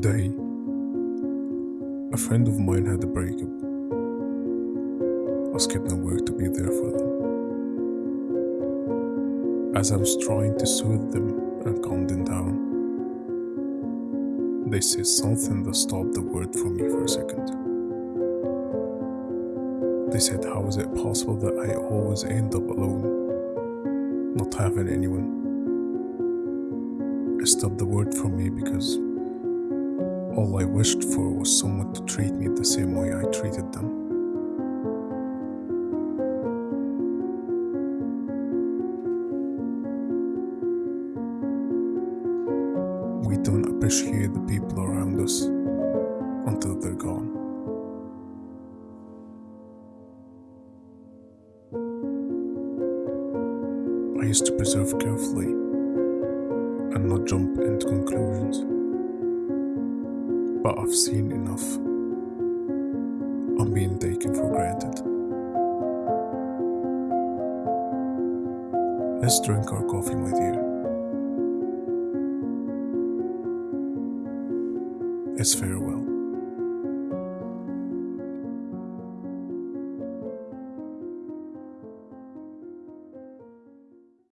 Today, a friend of mine had a breakup. I skipped my work to be there for them. As I was trying to soothe them and calm them down, they said something that stopped the word for me for a second. They said, How is it possible that I always end up alone, not having anyone? It stopped the word from me because all I wished for was someone to treat me the same way I treated them. We don't appreciate the people around us until they're gone. I used to preserve carefully and not jump into conclusions. But I've seen enough. I'm being taken for granted. Let's drink our coffee, my dear. It's farewell.